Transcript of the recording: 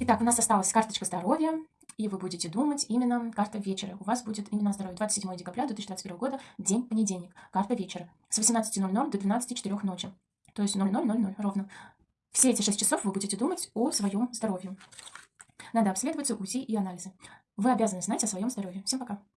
Итак, у нас осталась карточка здоровья, и вы будете думать именно карта вечера. У вас будет именно здоровье. 27 декабря 2021 года, день понедельник, карта вечера. С 18.00 до 12.04 ночи. То есть 00.00 ровно. Все эти 6 часов вы будете думать о своем здоровье. Надо обследоваться, УЗИ и анализы. Вы обязаны знать о своем здоровье. Всем пока.